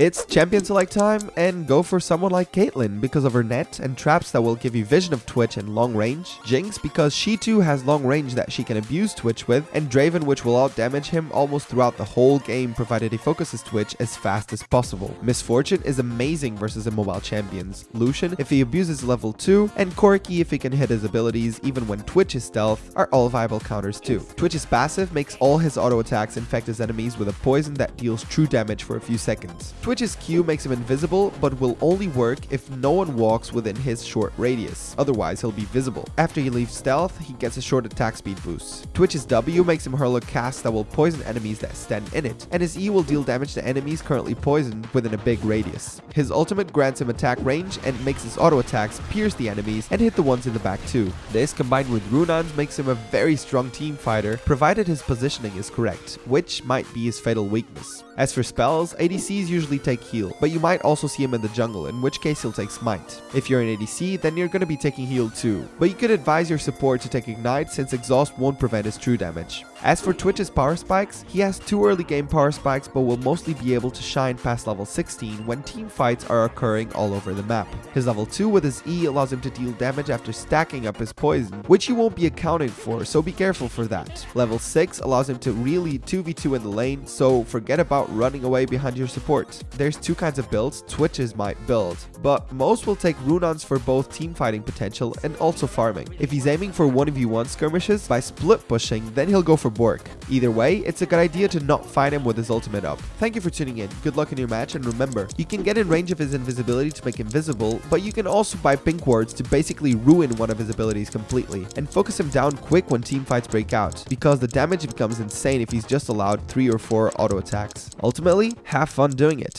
It's champion select time and go for someone like Caitlyn because of her net and traps that will give you vision of Twitch and long range, Jinx because she too has long range that she can abuse Twitch with, and Draven which will out damage him almost throughout the whole game provided he focuses Twitch as fast as possible. Miss Fortune is amazing versus immobile champions, Lucian if he abuses level 2, and Corki if he can hit his abilities even when Twitch is stealth are all viable counters too. Twitch's passive makes all his auto attacks infect his enemies with a poison that deals true damage for a few seconds. Twitch's Q makes him invisible but will only work if no one walks within his short radius, otherwise he'll be visible. After he leaves stealth, he gets a short attack speed boost. Twitch's W makes him hurl a cask that will poison enemies that stand in it, and his E will deal damage to enemies currently poisoned within a big radius. His ultimate grants him attack range and makes his auto attacks pierce the enemies and hit the ones in the back too. This combined with Runaan's makes him a very strong team fighter, provided his positioning is correct, which might be his fatal weakness. As for spells, ADCs usually take heal, but you might also see him in the jungle, in which case he'll take smite. If you're an ADC, then you're to be taking heal too, but you could advise your support to take ignite since exhaust won't prevent his true damage. As for Twitch's power spikes, he has two early game power spikes but will mostly be able to shine past level 16 when team fights are occurring all over the map. His level 2 with his E allows him to deal damage after stacking up his poison, which you won't be accounting for, so be careful for that. Level 6 allows him to really 2v2 in the lane, so forget about running away behind your support. There's two kinds of builds Twitches might build, but most will take Runaan's for both team fighting potential and also farming. If he's aiming for 1v1 skirmishes by split pushing, then he'll go for Bork. Either way, it's a good idea to not fight him with his ultimate up. Thank you for tuning in, good luck in your match, and remember, you can get in range of his invisibility to make him visible, but you can also buy pink wards to basically ruin one of his abilities completely, and focus him down quick when team fights break out, because the damage becomes insane if he's just allowed 3 or 4 auto attacks. Ultimately, have fun doing it.